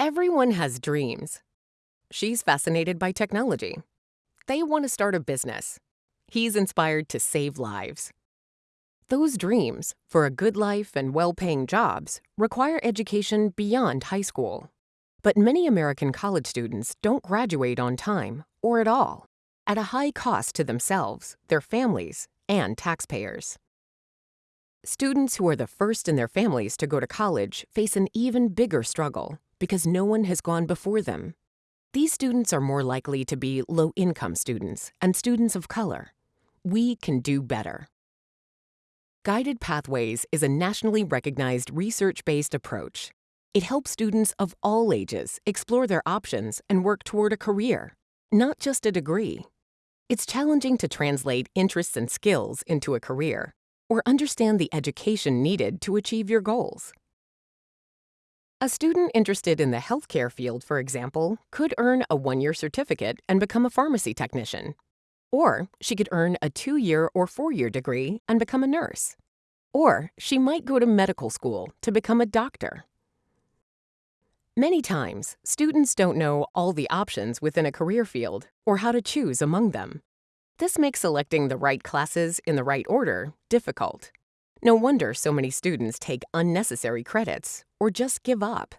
Everyone has dreams. She's fascinated by technology. They want to start a business. He's inspired to save lives. Those dreams, for a good life and well paying jobs, require education beyond high school. But many American college students don't graduate on time, or at all, at a high cost to themselves, their families, and taxpayers. Students who are the first in their families to go to college face an even bigger struggle because no one has gone before them. These students are more likely to be low income students and students of color. We can do better. Guided Pathways is a nationally recognized research based approach. It helps students of all ages explore their options and work toward a career, not just a degree. It's challenging to translate interests and skills into a career or understand the education needed to achieve your goals. A student interested in the healthcare field, for example, could earn a one year certificate and become a pharmacy technician. Or she could earn a two year or four year degree and become a nurse. Or she might go to medical school to become a doctor. Many times, students don't know all the options within a career field or how to choose among them. This makes selecting the right classes in the right order difficult. No wonder so many students take unnecessary credits or just give up.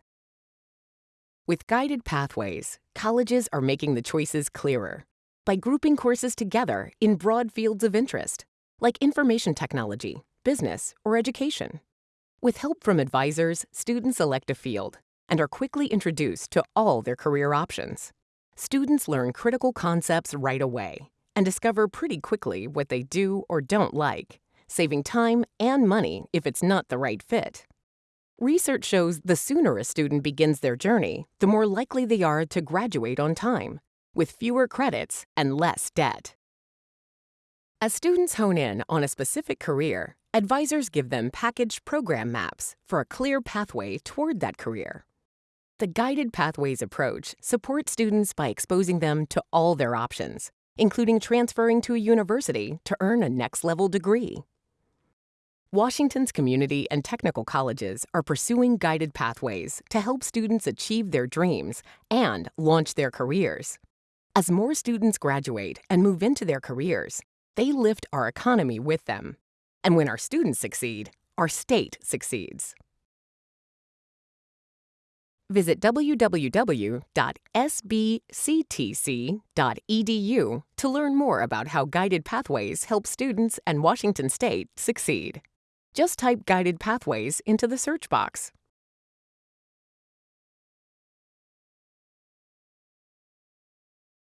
With guided pathways, colleges are making the choices clearer by grouping courses together in broad fields of interest, like information technology, business, or education. With help from advisors, students select a field and are quickly introduced to all their career options. Students learn critical concepts right away and discover pretty quickly what they do or don't like saving time and money if it's not the right fit. Research shows the sooner a student begins their journey, the more likely they are to graduate on time, with fewer credits and less debt. As students hone in on a specific career, advisors give them packaged program maps for a clear pathway toward that career. The Guided Pathways approach supports students by exposing them to all their options, including transferring to a university to earn a next level degree. Washington's community and technical colleges are pursuing guided pathways to help students achieve their dreams and launch their careers. As more students graduate and move into their careers, they lift our economy with them. And when our students succeed, our state succeeds. Visit www.sbctc.edu to learn more about how Guided Pathways help students and Washington State succeed. Just type Guided Pathways into the search box.